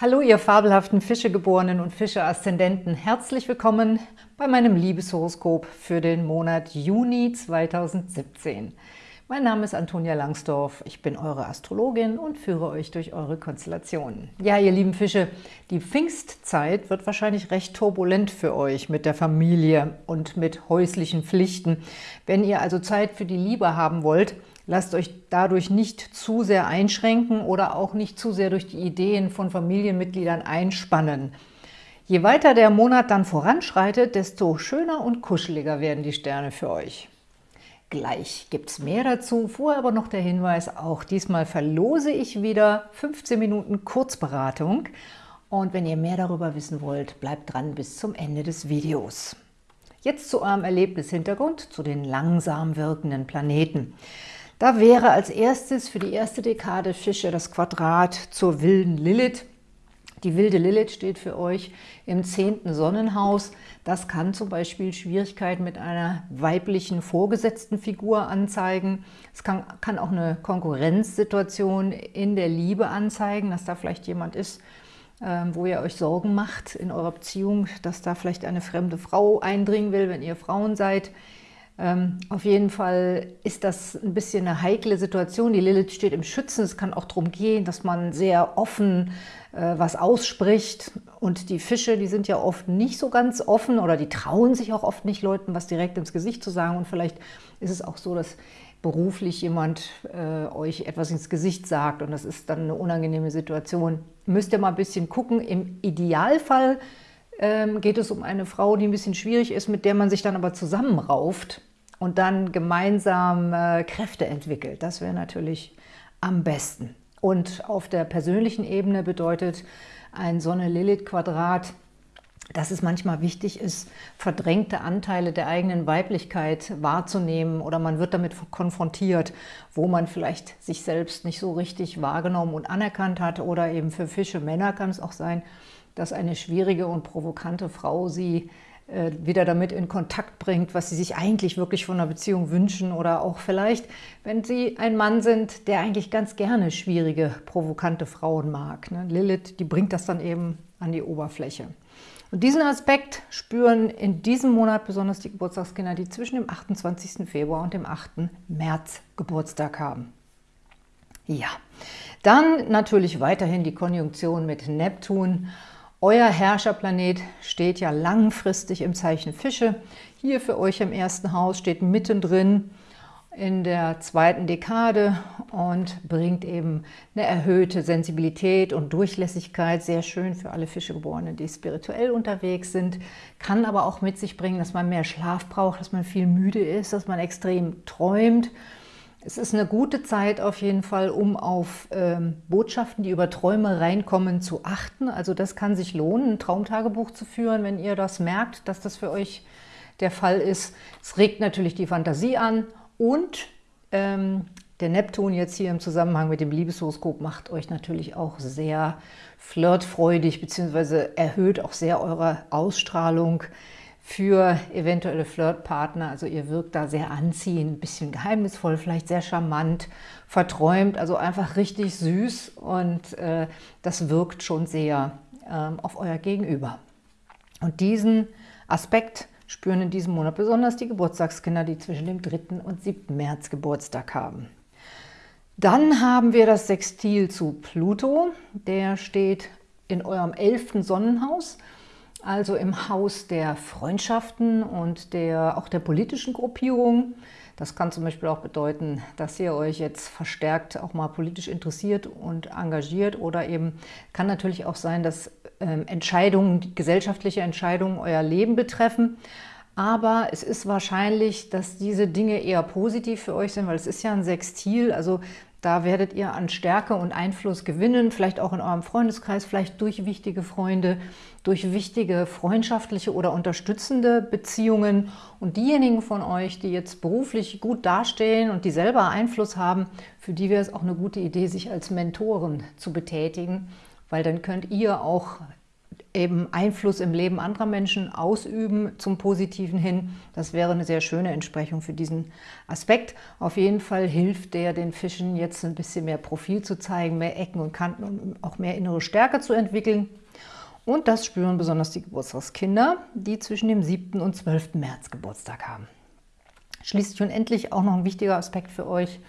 Hallo ihr fabelhaften Fischegeborenen und Fische-Aszendenten. Herzlich willkommen bei meinem Liebeshoroskop für den Monat Juni 2017. Mein Name ist Antonia Langsdorf, ich bin eure Astrologin und führe euch durch eure Konstellationen. Ja, ihr lieben Fische, die Pfingstzeit wird wahrscheinlich recht turbulent für euch mit der Familie und mit häuslichen Pflichten. Wenn ihr also Zeit für die Liebe haben wollt, Lasst euch dadurch nicht zu sehr einschränken oder auch nicht zu sehr durch die Ideen von Familienmitgliedern einspannen. Je weiter der Monat dann voranschreitet, desto schöner und kuscheliger werden die Sterne für euch. Gleich gibt es mehr dazu, vorher aber noch der Hinweis, auch diesmal verlose ich wieder 15 Minuten Kurzberatung. Und wenn ihr mehr darüber wissen wollt, bleibt dran bis zum Ende des Videos. Jetzt zu eurem Erlebnishintergrund, zu den langsam wirkenden Planeten. Da wäre als erstes für die erste Dekade Fische das Quadrat zur wilden Lilith. Die wilde Lilith steht für euch im zehnten Sonnenhaus. Das kann zum Beispiel Schwierigkeiten mit einer weiblichen vorgesetzten Figur anzeigen. Es kann, kann auch eine Konkurrenzsituation in der Liebe anzeigen, dass da vielleicht jemand ist, ähm, wo ihr euch Sorgen macht in eurer Beziehung, dass da vielleicht eine fremde Frau eindringen will, wenn ihr Frauen seid. Ähm, auf jeden Fall ist das ein bisschen eine heikle Situation. Die Lilith steht im Schützen. Es kann auch darum gehen, dass man sehr offen äh, was ausspricht. Und die Fische, die sind ja oft nicht so ganz offen oder die trauen sich auch oft nicht, Leuten was direkt ins Gesicht zu sagen. Und vielleicht ist es auch so, dass beruflich jemand äh, euch etwas ins Gesicht sagt und das ist dann eine unangenehme Situation. Müsst ihr mal ein bisschen gucken. Im Idealfall ähm, geht es um eine Frau, die ein bisschen schwierig ist, mit der man sich dann aber zusammenrauft und dann gemeinsam äh, Kräfte entwickelt. Das wäre natürlich am besten. Und auf der persönlichen Ebene bedeutet ein Sonne-Lilith-Quadrat, dass es manchmal wichtig ist, verdrängte Anteile der eigenen Weiblichkeit wahrzunehmen oder man wird damit konfrontiert, wo man vielleicht sich selbst nicht so richtig wahrgenommen und anerkannt hat oder eben für Fische Männer kann es auch sein, dass eine schwierige und provokante Frau sie wieder damit in Kontakt bringt, was sie sich eigentlich wirklich von einer Beziehung wünschen oder auch vielleicht, wenn sie ein Mann sind, der eigentlich ganz gerne schwierige, provokante Frauen mag. Ne? Lilith, die bringt das dann eben an die Oberfläche. Und diesen Aspekt spüren in diesem Monat besonders die Geburtstagskinder, die zwischen dem 28. Februar und dem 8. März Geburtstag haben. Ja, dann natürlich weiterhin die Konjunktion mit Neptun euer Herrscherplanet steht ja langfristig im Zeichen Fische. Hier für euch im ersten Haus steht mittendrin in der zweiten Dekade und bringt eben eine erhöhte Sensibilität und Durchlässigkeit. Sehr schön für alle Fischegeborenen, die spirituell unterwegs sind. Kann aber auch mit sich bringen, dass man mehr Schlaf braucht, dass man viel müde ist, dass man extrem träumt es ist eine gute Zeit auf jeden Fall, um auf ähm, Botschaften, die über Träume reinkommen, zu achten. Also das kann sich lohnen, ein Traumtagebuch zu führen, wenn ihr das merkt, dass das für euch der Fall ist. Es regt natürlich die Fantasie an und ähm, der Neptun jetzt hier im Zusammenhang mit dem Liebeshoroskop macht euch natürlich auch sehr flirtfreudig, beziehungsweise erhöht auch sehr eure Ausstrahlung für eventuelle Flirtpartner. Also ihr wirkt da sehr anziehend, ein bisschen geheimnisvoll, vielleicht sehr charmant, verträumt, also einfach richtig süß und äh, das wirkt schon sehr äh, auf euer Gegenüber. Und diesen Aspekt spüren in diesem Monat besonders die Geburtstagskinder, die zwischen dem 3. und 7. März Geburtstag haben. Dann haben wir das Sextil zu Pluto. Der steht in eurem 11. Sonnenhaus also im Haus der Freundschaften und der, auch der politischen Gruppierung. Das kann zum Beispiel auch bedeuten, dass ihr euch jetzt verstärkt auch mal politisch interessiert und engagiert oder eben kann natürlich auch sein, dass ähm, Entscheidungen, gesellschaftliche Entscheidungen euer Leben betreffen. Aber es ist wahrscheinlich, dass diese Dinge eher positiv für euch sind, weil es ist ja ein Sextil, also da werdet ihr an Stärke und Einfluss gewinnen, vielleicht auch in eurem Freundeskreis, vielleicht durch wichtige Freunde, durch wichtige freundschaftliche oder unterstützende Beziehungen. Und diejenigen von euch, die jetzt beruflich gut dastehen und die selber Einfluss haben, für die wäre es auch eine gute Idee, sich als Mentoren zu betätigen, weil dann könnt ihr auch eben Einfluss im Leben anderer Menschen ausüben zum Positiven hin. Das wäre eine sehr schöne Entsprechung für diesen Aspekt. Auf jeden Fall hilft der den Fischen jetzt ein bisschen mehr Profil zu zeigen, mehr Ecken und Kanten und auch mehr innere Stärke zu entwickeln. Und das spüren besonders die Geburtstagskinder, die zwischen dem 7. und 12. März Geburtstag haben. Schließlich und endlich auch noch ein wichtiger Aspekt für euch.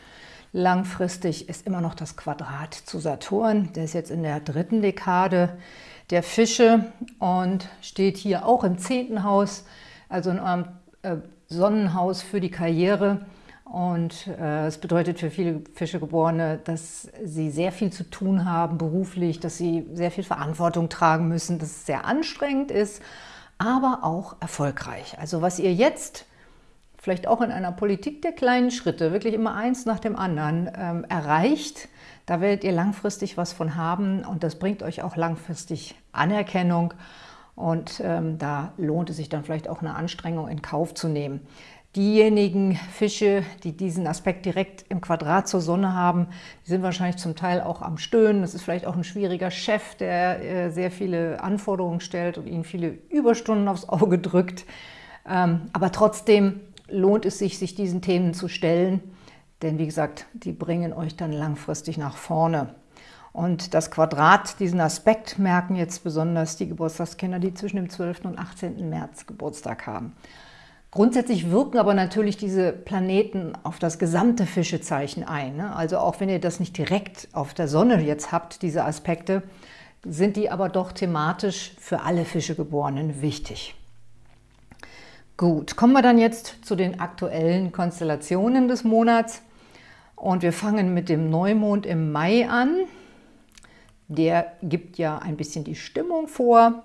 Langfristig ist immer noch das Quadrat zu Saturn. Der ist jetzt in der dritten Dekade der Fische und steht hier auch im zehnten Haus, also in eurem äh, Sonnenhaus für die Karriere. Und äh, es bedeutet für viele Fischegeborene, dass sie sehr viel zu tun haben beruflich, dass sie sehr viel Verantwortung tragen müssen, dass es sehr anstrengend ist, aber auch erfolgreich. Also was ihr jetzt vielleicht auch in einer Politik der kleinen Schritte, wirklich immer eins nach dem anderen ähm, erreicht, da werdet ihr langfristig was von haben und das bringt euch auch langfristig Anerkennung und ähm, da lohnt es sich dann vielleicht auch eine Anstrengung in Kauf zu nehmen. Diejenigen Fische, die diesen Aspekt direkt im Quadrat zur Sonne haben, die sind wahrscheinlich zum Teil auch am Stöhnen. Das ist vielleicht auch ein schwieriger Chef, der äh, sehr viele Anforderungen stellt und ihnen viele Überstunden aufs Auge drückt. Ähm, aber trotzdem lohnt es sich, sich diesen Themen zu stellen, denn wie gesagt, die bringen euch dann langfristig nach vorne. Und das Quadrat, diesen Aspekt merken jetzt besonders die Geburtstagskinder, die zwischen dem 12. und 18. März Geburtstag haben. Grundsätzlich wirken aber natürlich diese Planeten auf das gesamte Fischezeichen ein. Ne? Also auch wenn ihr das nicht direkt auf der Sonne jetzt habt, diese Aspekte, sind die aber doch thematisch für alle Fischegeborenen wichtig. Gut, kommen wir dann jetzt zu den aktuellen Konstellationen des Monats. Und wir fangen mit dem Neumond im Mai an. Der gibt ja ein bisschen die Stimmung vor.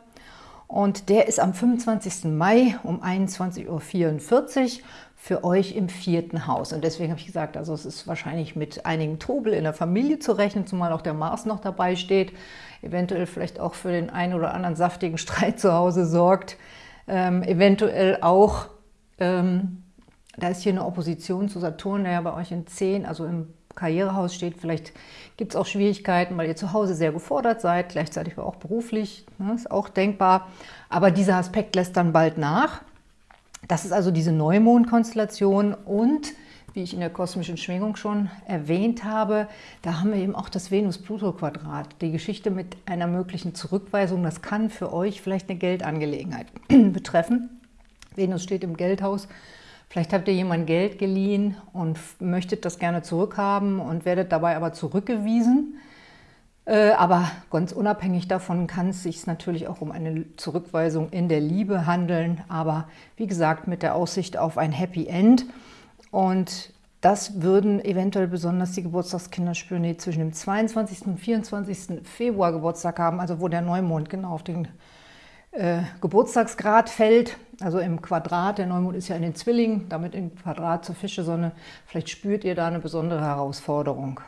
Und der ist am 25. Mai um 21.44 Uhr für euch im vierten Haus. Und deswegen habe ich gesagt, also es ist wahrscheinlich mit einigen Trubel in der Familie zu rechnen, zumal auch der Mars noch dabei steht, eventuell vielleicht auch für den einen oder anderen saftigen Streit zu Hause sorgt, ähm, eventuell auch, ähm, da ist hier eine Opposition zu Saturn, der ja bei euch in 10, also im Karrierehaus steht. Vielleicht gibt es auch Schwierigkeiten, weil ihr zu Hause sehr gefordert seid, gleichzeitig auch beruflich, ne, ist auch denkbar. Aber dieser Aspekt lässt dann bald nach. Das ist also diese Neumondkonstellation und wie ich in der kosmischen Schwingung schon erwähnt habe, da haben wir eben auch das Venus-Pluto-Quadrat. Die Geschichte mit einer möglichen Zurückweisung, das kann für euch vielleicht eine Geldangelegenheit betreffen. Venus steht im Geldhaus Vielleicht habt ihr jemand Geld geliehen und möchtet das gerne zurückhaben und werdet dabei aber zurückgewiesen. Äh, aber ganz unabhängig davon kann es sich natürlich auch um eine Zurückweisung in der Liebe handeln. Aber wie gesagt, mit der Aussicht auf ein Happy End. Und das würden eventuell besonders die Geburtstagskinder spüren, die zwischen dem 22. und 24. Februar Geburtstag haben, also wo der Neumond genau auf den äh, Geburtstagsgrad fällt, also im Quadrat, der Neumond ist ja in den Zwillingen, damit im Quadrat zur Fischesonne, vielleicht spürt ihr da eine besondere Herausforderung.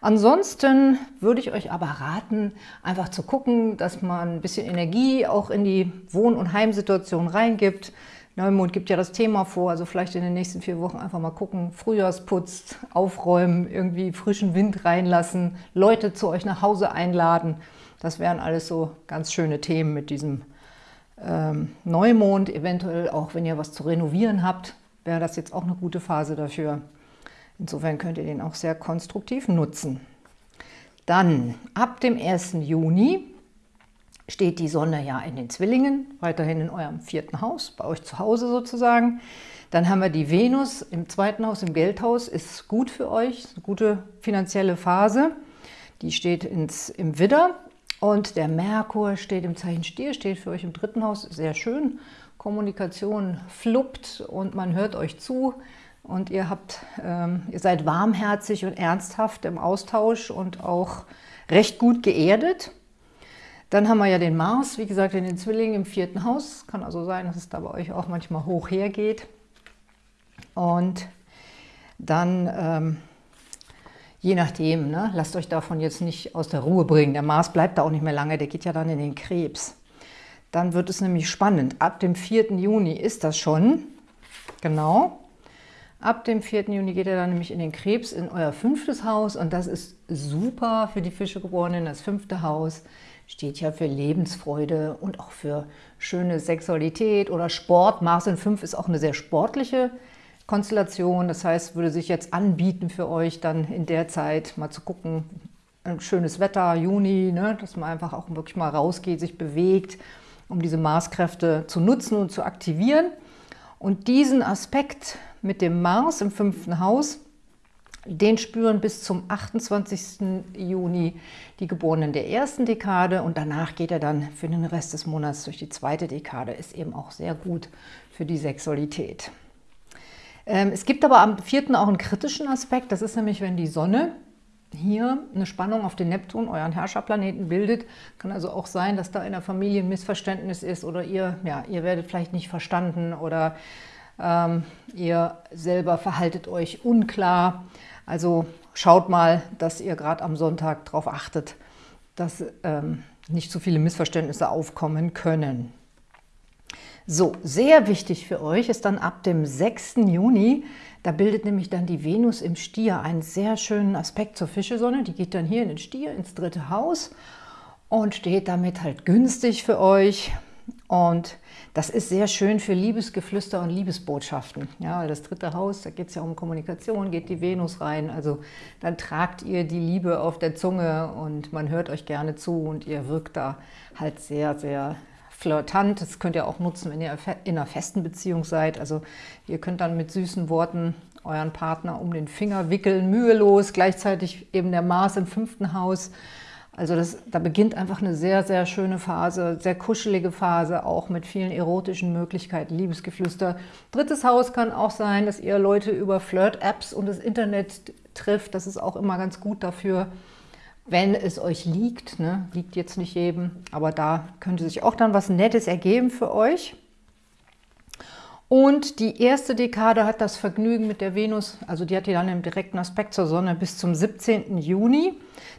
Ansonsten würde ich euch aber raten, einfach zu gucken, dass man ein bisschen Energie auch in die Wohn- und Heimsituation reingibt. Neumond gibt ja das Thema vor, also vielleicht in den nächsten vier Wochen einfach mal gucken, Frühjahrsputz, aufräumen, irgendwie frischen Wind reinlassen, Leute zu euch nach Hause einladen. Das wären alles so ganz schöne Themen mit diesem ähm, Neumond. Eventuell auch, wenn ihr was zu renovieren habt, wäre das jetzt auch eine gute Phase dafür. Insofern könnt ihr den auch sehr konstruktiv nutzen. Dann ab dem 1. Juni steht die Sonne ja in den Zwillingen, weiterhin in eurem vierten Haus, bei euch zu Hause sozusagen. Dann haben wir die Venus im zweiten Haus, im Geldhaus, ist gut für euch, eine gute finanzielle Phase. Die steht ins, im Widder und der Merkur steht im Zeichen Stier, steht für euch im dritten Haus, sehr schön. Kommunikation fluppt und man hört euch zu und ihr, habt, ähm, ihr seid warmherzig und ernsthaft im Austausch und auch recht gut geerdet. Dann haben wir ja den Mars, wie gesagt, in den Zwillingen im vierten Haus. Kann also sein, dass es da bei euch auch manchmal hoch hergeht. Und dann ähm, Je nachdem, ne? lasst euch davon jetzt nicht aus der Ruhe bringen. Der Mars bleibt da auch nicht mehr lange, der geht ja dann in den Krebs. Dann wird es nämlich spannend. Ab dem 4. Juni ist das schon, genau. Ab dem 4. Juni geht er dann nämlich in den Krebs, in euer fünftes Haus und das ist super für die Fischegeborenen. Das fünfte Haus steht ja für Lebensfreude und auch für schöne Sexualität oder Sport. Mars in 5 ist auch eine sehr sportliche Konstellation. Das heißt, würde sich jetzt anbieten für euch dann in der Zeit mal zu gucken, schönes Wetter, Juni, ne, dass man einfach auch wirklich mal rausgeht, sich bewegt, um diese Marskräfte zu nutzen und zu aktivieren. Und diesen Aspekt mit dem Mars im fünften Haus, den spüren bis zum 28. Juni die Geborenen der ersten Dekade und danach geht er dann für den Rest des Monats durch die zweite Dekade. Ist eben auch sehr gut für die Sexualität. Ähm, es gibt aber am vierten auch einen kritischen Aspekt, das ist nämlich, wenn die Sonne hier eine Spannung auf den Neptun, euren Herrscherplaneten, bildet. Kann also auch sein, dass da in der Familie ein Missverständnis ist oder ihr, ja, ihr werdet vielleicht nicht verstanden oder ähm, ihr selber verhaltet euch unklar. Also schaut mal, dass ihr gerade am Sonntag darauf achtet, dass ähm, nicht so viele Missverständnisse aufkommen können. So, sehr wichtig für euch ist dann ab dem 6. Juni, da bildet nämlich dann die Venus im Stier einen sehr schönen Aspekt zur Fischesonne. Die geht dann hier in den Stier, ins dritte Haus und steht damit halt günstig für euch. Und das ist sehr schön für Liebesgeflüster und Liebesbotschaften. Ja, weil das dritte Haus, da geht es ja um Kommunikation, geht die Venus rein. Also dann tragt ihr die Liebe auf der Zunge und man hört euch gerne zu und ihr wirkt da halt sehr, sehr flirtant. Das könnt ihr auch nutzen, wenn ihr in einer festen Beziehung seid. Also ihr könnt dann mit süßen Worten euren Partner um den Finger wickeln, mühelos, gleichzeitig eben der Mars im fünften Haus also das, da beginnt einfach eine sehr, sehr schöne Phase, sehr kuschelige Phase, auch mit vielen erotischen Möglichkeiten, Liebesgeflüster. Drittes Haus kann auch sein, dass ihr Leute über Flirt-Apps und das Internet trifft. Das ist auch immer ganz gut dafür, wenn es euch liegt. Ne? Liegt jetzt nicht jedem, aber da könnte sich auch dann was Nettes ergeben für euch. Und die erste Dekade hat das Vergnügen mit der Venus, also die hat die dann im direkten Aspekt zur Sonne bis zum 17. Juni.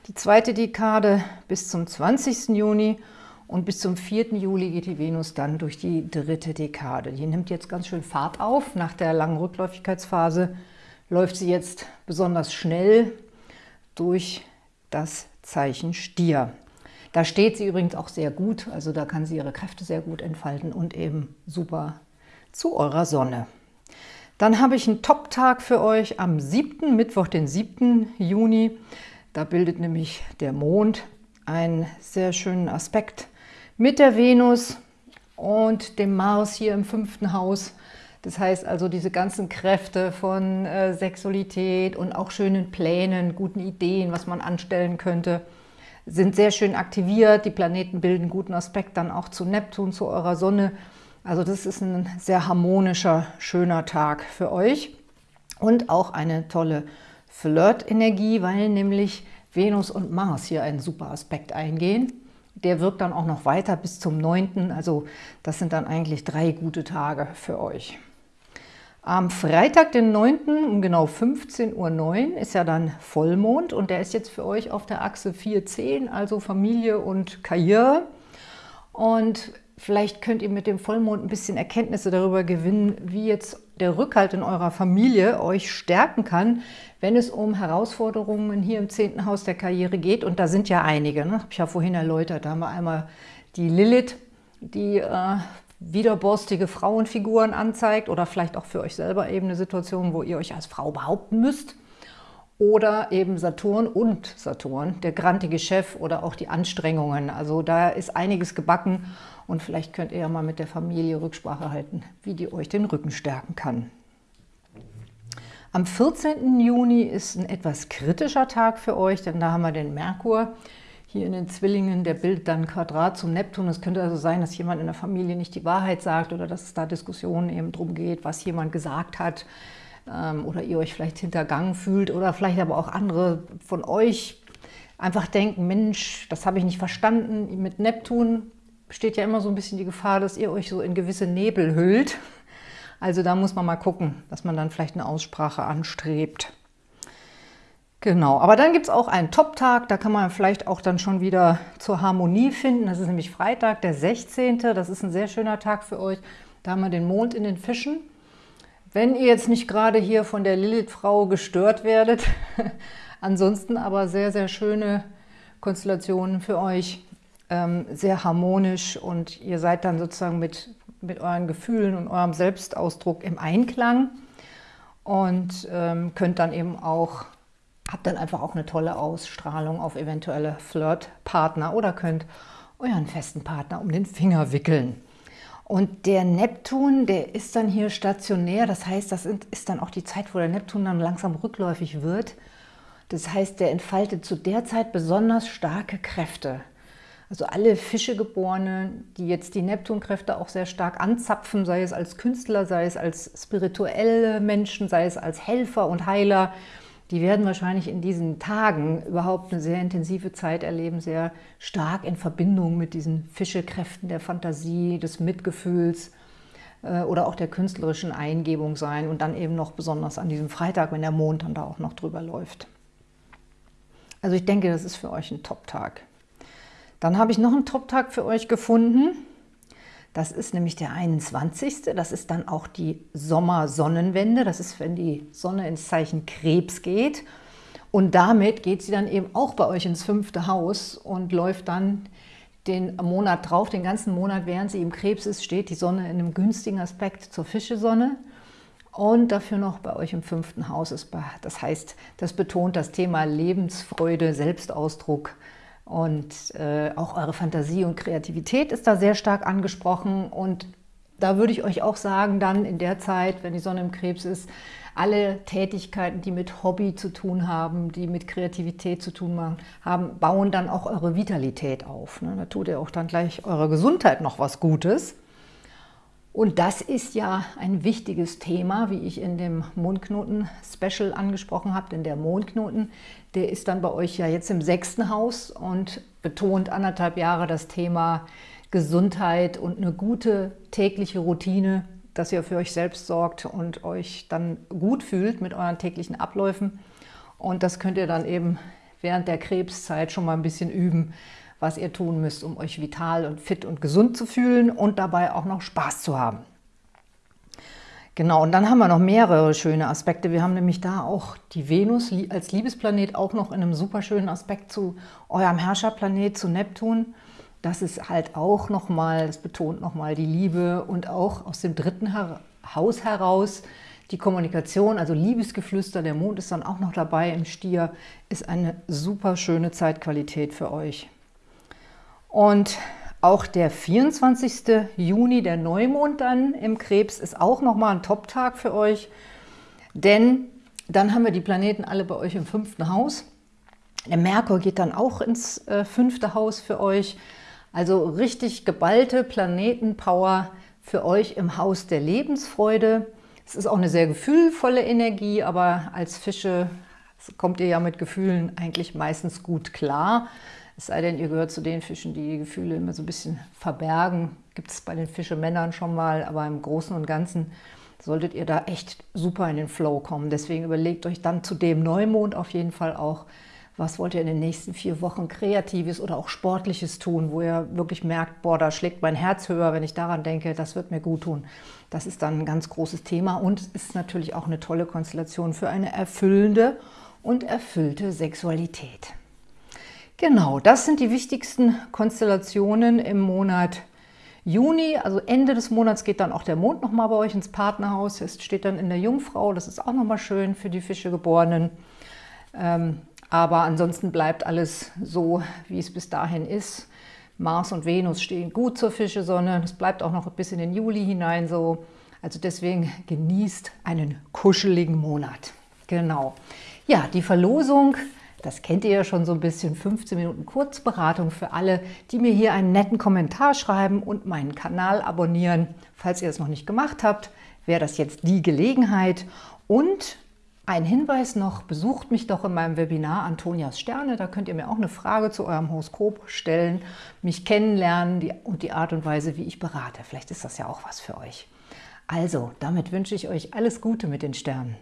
Die zweite Dekade bis zum 20. Juni und bis zum 4. Juli geht die Venus dann durch die dritte Dekade. Die nimmt jetzt ganz schön Fahrt auf. Nach der langen Rückläufigkeitsphase läuft sie jetzt besonders schnell durch das Zeichen Stier. Da steht sie übrigens auch sehr gut, also da kann sie ihre Kräfte sehr gut entfalten und eben super zu eurer Sonne. Dann habe ich einen Top-Tag für euch am 7., Mittwoch, den 7. Juni. Da bildet nämlich der Mond einen sehr schönen Aspekt mit der Venus und dem Mars hier im fünften Haus. Das heißt also, diese ganzen Kräfte von äh, Sexualität und auch schönen Plänen, guten Ideen, was man anstellen könnte, sind sehr schön aktiviert. Die Planeten bilden guten Aspekt dann auch zu Neptun, zu eurer Sonne. Also das ist ein sehr harmonischer, schöner Tag für euch und auch eine tolle Flirt-Energie, weil nämlich Venus und Mars hier einen super Aspekt eingehen. Der wirkt dann auch noch weiter bis zum 9. Also das sind dann eigentlich drei gute Tage für euch. Am Freitag, den 9. um genau 15.09 Uhr ist ja dann Vollmond und der ist jetzt für euch auf der Achse 4.10, also Familie und Karriere. Und Vielleicht könnt ihr mit dem Vollmond ein bisschen Erkenntnisse darüber gewinnen, wie jetzt der Rückhalt in eurer Familie euch stärken kann, wenn es um Herausforderungen hier im zehnten Haus der Karriere geht. Und da sind ja einige, ne? habe ich ja vorhin erläutert. Da haben wir einmal die Lilith, die äh, widerborstige Frauenfiguren anzeigt oder vielleicht auch für euch selber eben eine Situation, wo ihr euch als Frau behaupten müsst. Oder eben Saturn und Saturn, der grantige Chef oder auch die Anstrengungen. Also da ist einiges gebacken und vielleicht könnt ihr ja mal mit der Familie Rücksprache halten, wie die euch den Rücken stärken kann. Am 14. Juni ist ein etwas kritischer Tag für euch, denn da haben wir den Merkur hier in den Zwillingen, der bildet dann ein Quadrat zum Neptun. Es könnte also sein, dass jemand in der Familie nicht die Wahrheit sagt oder dass es da Diskussionen eben drum geht, was jemand gesagt hat ähm, oder ihr euch vielleicht hintergangen fühlt oder vielleicht aber auch andere von euch einfach denken, Mensch, das habe ich nicht verstanden. Mit Neptun besteht ja immer so ein bisschen die Gefahr, dass ihr euch so in gewisse Nebel hüllt. Also da muss man mal gucken, dass man dann vielleicht eine Aussprache anstrebt. Genau, aber dann gibt es auch einen Top-Tag, da kann man vielleicht auch dann schon wieder zur Harmonie finden. Das ist nämlich Freitag, der 16. Das ist ein sehr schöner Tag für euch. Da haben wir den Mond in den Fischen. wenn ihr jetzt nicht gerade hier von der Lilith-Frau gestört werdet, ansonsten aber sehr, sehr schöne Konstellationen für euch, ähm, sehr harmonisch und ihr seid dann sozusagen mit, mit euren Gefühlen und eurem Selbstausdruck im Einklang und ähm, könnt dann eben auch, habt dann einfach auch eine tolle Ausstrahlung auf eventuelle Flirtpartner oder könnt euren festen Partner um den Finger wickeln. Und der Neptun, der ist dann hier stationär, das heißt, das ist dann auch die Zeit, wo der Neptun dann langsam rückläufig wird. Das heißt, der entfaltet zu der Zeit besonders starke Kräfte. Also alle Fischegeborenen, die jetzt die Neptunkräfte auch sehr stark anzapfen, sei es als Künstler, sei es als spirituelle Menschen, sei es als Helfer und Heiler, die werden wahrscheinlich in diesen Tagen überhaupt eine sehr intensive Zeit erleben, sehr stark in Verbindung mit diesen Fischekräften der Fantasie, des Mitgefühls äh, oder auch der künstlerischen Eingebung sein und dann eben noch besonders an diesem Freitag, wenn der Mond dann da auch noch drüber läuft. Also ich denke, das ist für euch ein Top-Tag. Dann habe ich noch einen Top-Tag für euch gefunden. Das ist nämlich der 21. Das ist dann auch die Sommersonnenwende. Das ist, wenn die Sonne ins Zeichen Krebs geht. Und damit geht sie dann eben auch bei euch ins fünfte Haus und läuft dann den Monat drauf, den ganzen Monat, während sie im Krebs ist, steht die Sonne in einem günstigen Aspekt zur Fischesonne und dafür noch bei euch im fünften Haus ist. Das heißt, das betont das Thema Lebensfreude, Selbstausdruck, und äh, auch eure Fantasie und Kreativität ist da sehr stark angesprochen. Und da würde ich euch auch sagen, dann in der Zeit, wenn die Sonne im Krebs ist, alle Tätigkeiten, die mit Hobby zu tun haben, die mit Kreativität zu tun haben, bauen dann auch eure Vitalität auf. Ne? Da tut ihr auch dann gleich eurer Gesundheit noch was Gutes. Und das ist ja ein wichtiges Thema, wie ich in dem Mondknoten-Special angesprochen habe, denn der Mondknoten, der ist dann bei euch ja jetzt im sechsten Haus und betont anderthalb Jahre das Thema Gesundheit und eine gute tägliche Routine, dass ihr für euch selbst sorgt und euch dann gut fühlt mit euren täglichen Abläufen. Und das könnt ihr dann eben während der Krebszeit schon mal ein bisschen üben, was ihr tun müsst, um euch vital und fit und gesund zu fühlen und dabei auch noch Spaß zu haben. Genau, und dann haben wir noch mehrere schöne Aspekte. Wir haben nämlich da auch die Venus als Liebesplanet auch noch in einem super schönen Aspekt zu eurem Herrscherplanet, zu Neptun. Das ist halt auch nochmal, das betont nochmal die Liebe und auch aus dem dritten Haus heraus die Kommunikation, also Liebesgeflüster, der Mond ist dann auch noch dabei im Stier, ist eine super schöne Zeitqualität für euch. Und auch der 24. Juni, der Neumond dann im Krebs, ist auch nochmal ein Top-Tag für euch. Denn dann haben wir die Planeten alle bei euch im fünften Haus. Der Merkur geht dann auch ins äh, fünfte Haus für euch. Also richtig geballte Planetenpower für euch im Haus der Lebensfreude. Es ist auch eine sehr gefühlvolle Energie, aber als Fische kommt ihr ja mit Gefühlen eigentlich meistens gut klar. Es sei denn, ihr gehört zu den Fischen, die die Gefühle immer so ein bisschen verbergen. Gibt es bei den Fischemännern schon mal, aber im Großen und Ganzen solltet ihr da echt super in den Flow kommen. Deswegen überlegt euch dann zu dem Neumond auf jeden Fall auch, was wollt ihr in den nächsten vier Wochen Kreatives oder auch Sportliches tun, wo ihr wirklich merkt, boah, da schlägt mein Herz höher, wenn ich daran denke, das wird mir gut tun. Das ist dann ein ganz großes Thema und ist natürlich auch eine tolle Konstellation für eine erfüllende und erfüllte Sexualität. Genau, das sind die wichtigsten Konstellationen im Monat Juni. Also Ende des Monats geht dann auch der Mond nochmal bei euch ins Partnerhaus. Es steht dann in der Jungfrau. Das ist auch nochmal schön für die Fischegeborenen. Ähm, aber ansonsten bleibt alles so, wie es bis dahin ist. Mars und Venus stehen gut zur Fischesonne. Es bleibt auch noch bis in den Juli hinein so. Also deswegen genießt einen kuscheligen Monat. Genau. Ja, die Verlosung das kennt ihr ja schon so ein bisschen, 15 Minuten Kurzberatung für alle, die mir hier einen netten Kommentar schreiben und meinen Kanal abonnieren. Falls ihr das noch nicht gemacht habt, wäre das jetzt die Gelegenheit. Und ein Hinweis noch, besucht mich doch in meinem Webinar Antonias Sterne. Da könnt ihr mir auch eine Frage zu eurem Horoskop stellen, mich kennenlernen und die Art und Weise, wie ich berate. Vielleicht ist das ja auch was für euch. Also, damit wünsche ich euch alles Gute mit den Sternen.